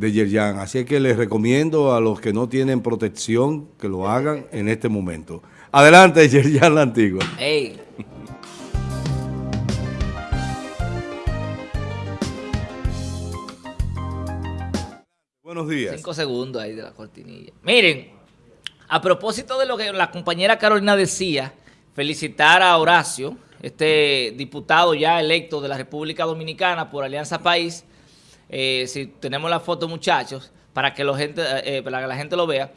de Yerjan. Así que les recomiendo a los que no tienen protección que lo hagan en este momento. Adelante, Yerjan la Antigua. Hey. Buenos días. Cinco segundos ahí de la cortinilla. Miren, a propósito de lo que la compañera Carolina decía, felicitar a Horacio, este diputado ya electo de la República Dominicana por Alianza País. Eh, si tenemos la foto, muchachos, para que, gente, eh, para que la gente lo vea.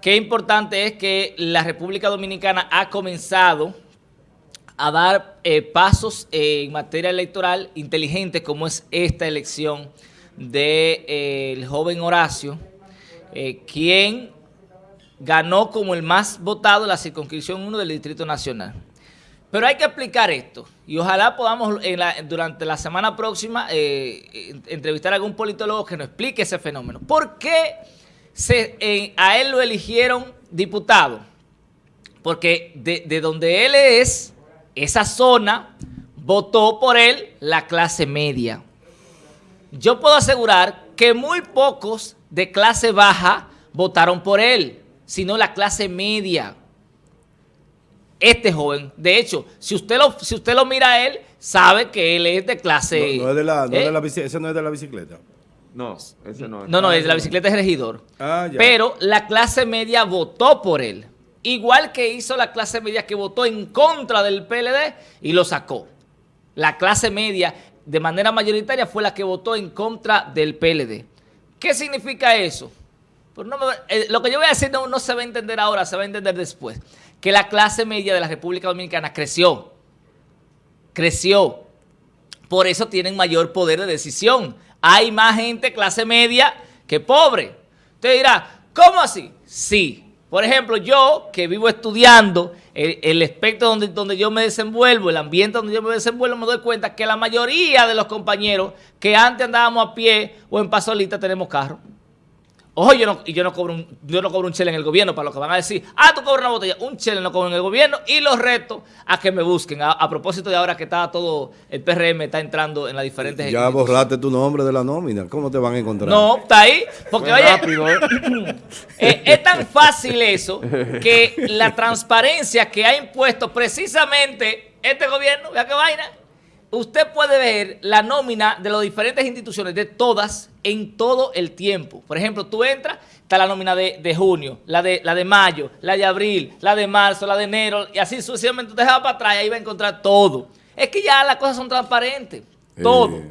Qué importante es que la República Dominicana ha comenzado a dar eh, pasos en materia electoral inteligente como es esta elección del joven Horacio, quien ganó como el más votado la circunscripción 1 del Distrito Nacional. Pero hay que explicar esto y ojalá podamos durante la semana próxima eh, entrevistar a algún politólogo que nos explique ese fenómeno. ¿Por qué a él lo eligieron diputado? Porque de donde él es, esa zona, votó por él la clase media. Yo puedo asegurar que muy pocos de clase baja votaron por él sino la clase media. Este joven, de hecho, si usted lo, si usted lo mira a él, sabe que él es de clase... No, es de la, no de ¿eh? la ese no es de la bicicleta. No, ese no es. No, no, es de la bicicleta es regidor. Ah, ya. Pero la clase media votó por él. Igual que hizo la clase media que votó en contra del PLD y lo sacó. La clase media, de manera mayoritaria, fue la que votó en contra del PLD. ¿Qué significa eso? Pues eh, lo que yo voy a decir no, se va a entender ahora, se va a entender después. Que la clase media de la República Dominicana creció. Creció. Por eso tienen mayor poder de decisión. Hay más gente clase media que pobre. Usted dirá, ¿cómo así? Sí. Por ejemplo, yo que vivo estudiando el, el, espectro donde, donde yo me desenvuelvo, el ambiente donde yo me desenvuelvo, me doy cuenta que la mayoría de los compañeros que antes andábamos a pie o en pasolita tenemos carro. Ojo, yo no, yo no cobro un, yo no cobro un chile en el gobierno para lo que van a decir, ah, tú cobras una botella, un chile no cobro en el gobierno y los reto a que me busquen. A, propósito de ahora que está todo, el PRM está entrando en las diferentes... Ya borraste tu nombre de la nómina, ¿cómo te van a encontrar? No, está ahí, porque oye, ¿eh? Eh, es tan fácil eso que la transparencia que ha impuesto precisamente este gobierno, vea qué vaina, usted puede ver la nómina de las diferentes instituciones, de todas, en todo el tiempo. Por ejemplo, tú entras, está la nómina de, junio, la de, la de mayo, la de abril, la de marzo, la de enero, y así sucesivamente te vas para atrás y ahí va a encontrar todo. Es que ya las cosas son transparentes, todo.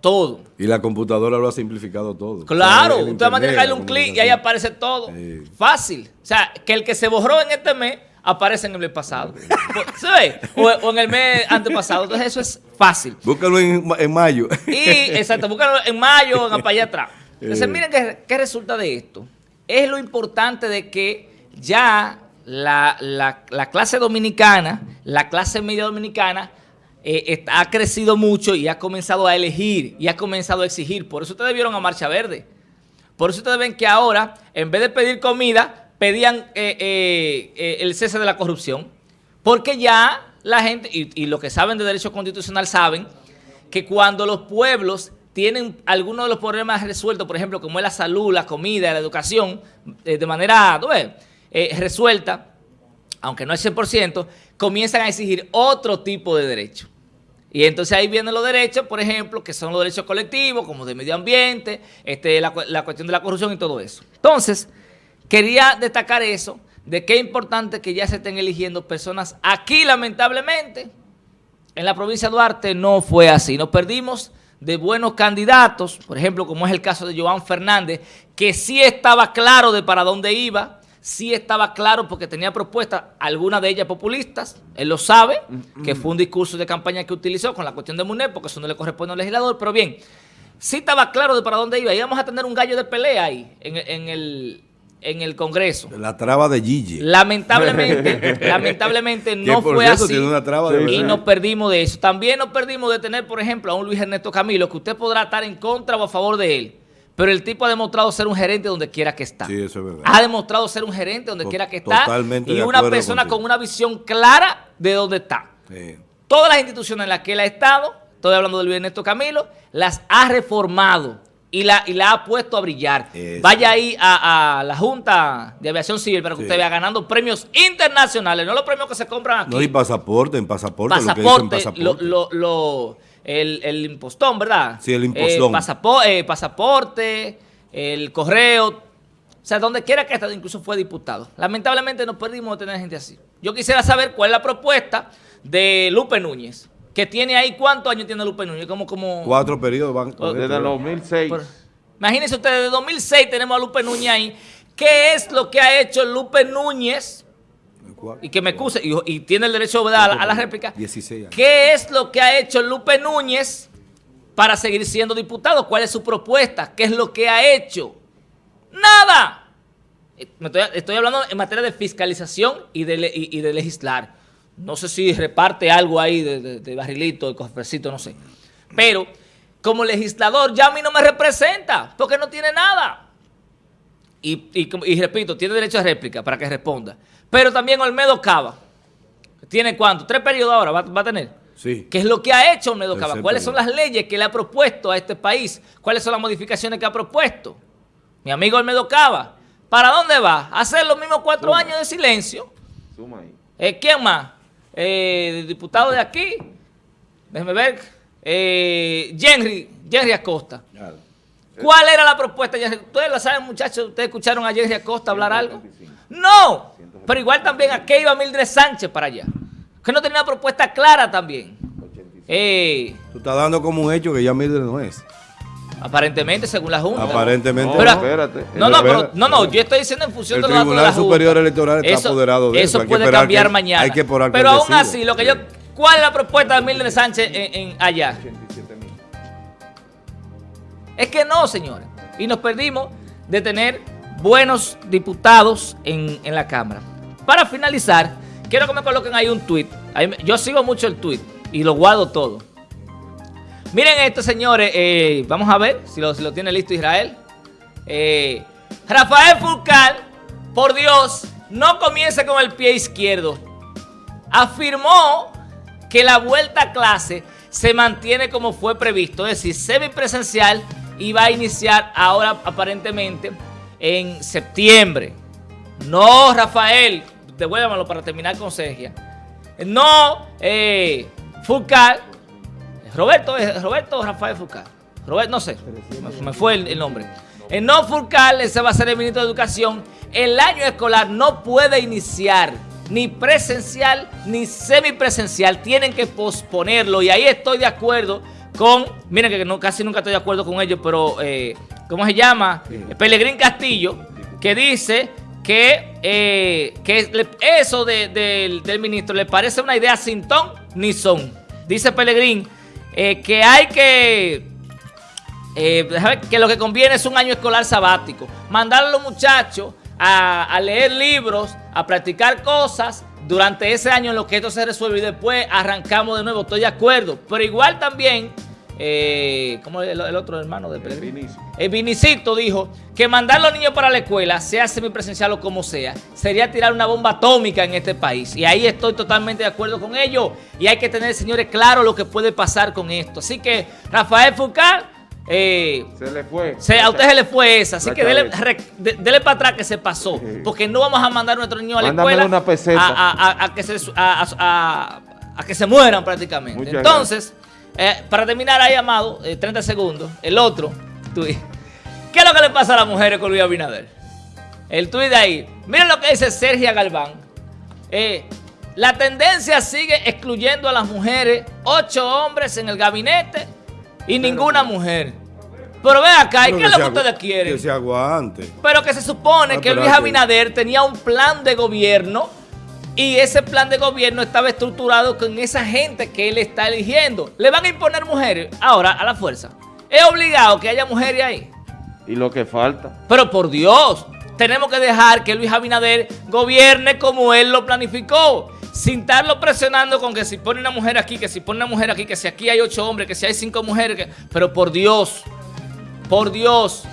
todo. Y la computadora lo ha simplificado todo. Claro, usted va a tener que darle un clic y ahí aparece todo. Fácil. O sea, que el que se borró en este mes aparece en el mes pasado. ¿Se ve? O, en el mes antepasado. Entonces eso es fácil. Búscalo en, mayo. Y, exacto, búscalo en mayo, en para allá atrás. Entonces eh. miren qué, resulta de esto. Es lo importante de que ya la, clase dominicana, la clase media dominicana, eh, ha crecido mucho y ha comenzado a elegir y ha comenzado a exigir. Por eso ustedes vieron a Marcha Verde. Por eso ustedes ven que ahora, en vez de pedir comida, pedían eh, eh, eh, el cese de la corrupción, porque ya la gente, y, los que saben de derecho constitucional saben, que cuando los pueblos tienen algunos de los problemas resueltos, por ejemplo, como es la salud, la comida, la educación, de manera resuelta, aunque no es 100%, comienzan a exigir otro tipo de derechos. Y entonces ahí vienen los derechos, por ejemplo, que son los derechos colectivos, como de medio ambiente, este, la, la cuestión de la corrupción y todo eso. Entonces, Quería destacar eso, de qué importante que ya se estén eligiendo personas aquí, lamentablemente. En la provincia de Duarte no fue así. Nos perdimos de buenos candidatos, por ejemplo, como es el caso de Joan Fernández, que sí estaba claro de para dónde iba, sí estaba claro porque tenía propuestas, algunas de ellas populistas, él lo sabe, que fue un discurso de campaña que utilizó con la cuestión de MUNED, porque eso no le corresponde al legislador, pero bien, sí estaba claro de para dónde iba, íbamos a tener un gallo de pelea ahí, en el en el Congreso. La traba de Gigi. Lamentablemente, lamentablemente no fue así y nos perdimos de eso. También nos perdimos de tener, por ejemplo, a un Luis Ernesto Camilo, que usted podrá estar en contra o a favor de él, pero el tipo ha demostrado ser un gerente donde quiera que está. Sí, eso es verdad. Ha demostrado ser un gerente donde quiera que está Totalmente y una persona con una visión clara de dónde está. Todas las instituciones en las que él ha estado, estoy hablando de Luis Ernesto Camilo, las ha reformado y la, y la ha puesto a brillar. Eso. Vaya ahí a, a la Junta de Aviación Civil para que Sí. usted vea ganando premios internacionales, no los premios que se compran aquí. No, y pasaporte, en pasaporte, lo que dicen pasaporte, pasaporte. lo, lo, lo- el, el impostón, ¿verdad? Sí, el impostón. Eh, eh, pasaporte, el correo, o sea, donde quiera que esté, incluso fue diputado. Lamentablemente nos perdimos de tener gente así. Yo quisiera saber cuál es la propuesta de Lupe Núñez, que tiene ahí, ¿cuántos años tiene Lupe Núñez? Como, como... Cuatro periodos van. Desde el 2006. Por- Imagínense ustedes, desde 2006 tenemos a Lupe Núñez ahí. ¿Qué es lo que ha hecho Lupe Núñez? Y que me excuse, y, y tiene el derecho ¿verdad? a la, a la réplica. 16 años. ¿Qué es lo que ha hecho Lupe Núñez para seguir siendo diputado? ¿Cuál es su propuesta? ¿Qué es lo que ha hecho? ¡Nada! Eh, me Estoy, estoy hablando en materia de fiscalización y de, le- y, y de legislar. No sé si reparte algo ahí de, de- de barrilito, de cofrecito, no sé. Pero como legislador ya a mí no me representa porque no tiene nada. Y, y como- y repito, tiene derecho a réplica para que responda. Pero también Olmedo Cava. ¿Tiene cuánto? ¿Tres periodos ahora va, va a tener? Sí. ¿Qué es lo que ha hecho Olmedo Cava? ¿Cuáles son las leyes que le ha propuesto a este país? ¿Cuáles son las modificaciones que ha propuesto? Mi amigo Olmedo Cava. ¿Para dónde va? ¿A hacer los mismos cuatro Suma. años de silencio? Suma ahí. Eh, ¿Quién más? Eh, diputado de aquí. Déjeme ver. Eh, Henry, Henry Acosta. ¿Cuál era la propuesta? Ustedes la saben, muchachos. ¿Ustedes escucharon a Henry Acosta hablar algo? 175. No. Pero igual también a qué iba Mildred Sánchez para allá. Que no tenía una propuesta clara también. 85. Eh, Tú estás dando como un hecho que ya Mildred no es. Aparentemente, según la Junta. Aparentemente. No, Pero- espérate. No, no, pero, no, no, yo estoy diciendo en función El de los datos de Tribunal la Junta. Superior Electoral está apoderado de eso, hay que puede cambiar que- mañana. hay que pero aún así, lo que yo, ¿cuál es la propuesta de Mildred Sánchez en, en allá? 87 mil. Es que no, señores. Y nos perdimos de tener buenos diputados en, en la Cámara. Para finalizar, quiero que me coloquen ahí un tuit. Yo sigo mucho el tuit y lo guardo todo. Miren esto, señores. eh, vamos a ver si lo, tiene listo Israel. Eh, Rafael Fulcal, por Dios, no comience con el pie izquierdo. Afirmó que la vuelta a clase se mantiene como fue previsto, es decir, semipresencial y va a iniciar ahora aparentemente en septiembre. No, Rafael, devuélvamelo para terminar con Sergia. No, eh, Roberto, eh, Roberto Rafael Fulcal. Roberto, no sé, me, me fue el, el nombre. El no Fulcal, ese va a ser el ministro de Educación. El año escolar no puede iniciar ni presencial ni semipresencial. Tienen que posponerlo. Y ahí estoy de acuerdo con, miren que no, casi nunca estoy de acuerdo con ellos, pero eh, ¿cómo se llama? Pelegrín Castillo, que dice que, eh, que eso de- del- del ministro le parece una idea sin ton ni son. Dice Pelegrín eh, que hay que eh, que lo que conviene es un año escolar sabático. Mandar a los muchachos a, a leer libros, a practicar cosas durante ese año en lo que esto se resuelve y después arrancamos de nuevo. Estoy de acuerdo. Pero igual también, eh, como el, el otro hermano de Pellegrini? El Vinicito dijo que mandar a los niños para la escuela, sea semipresencial o como sea, sería tirar una bomba atómica en este país. Y ahí estoy totalmente de acuerdo con ellos. Y hay que tener, señores, claro lo que puede pasar con esto. Así que, Rafael Foucault, eh, Se le fue. se- a usted se le fue esa, así que dele, re- de- dele para atrás que se pasó, porque no vamos a mandar a nuestros niños a la escuela una peseta. A, a- a que se, a, a- que se mueran prácticamente. Muchas Entonces, eh, para terminar ahí, Amado, eh, 30 segundos, el otro tuit. ¿Qué es lo que le pasa a las mujeres con Luis Abinader? El tuit de ahí. Miren lo que dice Sergio Galván. Eh, la tendencia sigue excluyendo a las mujeres, ocho hombres en el gabinete y ninguna mujer. Pero ven acá, ¿y qué es lo que ustedes quieren? Que se aguante. Pero que se supone Ah, que Luis Abinader tenía un plan de gobierno y ese plan de gobierno estaba estructurado con esa gente que él está eligiendo. Le van a imponer mujeres ahora a la fuerza. Es obligado que haya mujeres ahí. Y lo que falta. Pero por Dios, tenemos que dejar que Luis Abinader gobierne como él lo planificó. Sin estarlo presionando con que si pone una mujer aquí, que si pone una mujer aquí, que si aquí hay ocho hombres, que si hay cinco mujeres. que- Pero por Dios, por Dios.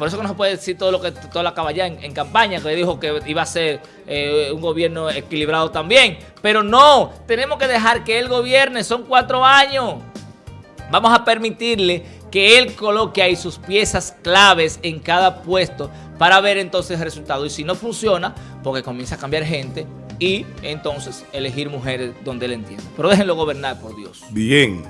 Por eso que no se puede decir todo lo que toda la caballá en, en campaña, que dijo que iba a ser eh, un gobierno equilibrado también. Pero no, tenemos que dejar que él gobierne, son cuatro años. Vamos a permitirle que él coloque ahí sus piezas claves en cada puesto para ver entonces el resultado. Y si no funciona, porque comienza a cambiar gente y entonces elegir mujeres donde él entienda. Pero déjenlo gobernar, por Dios. Bien.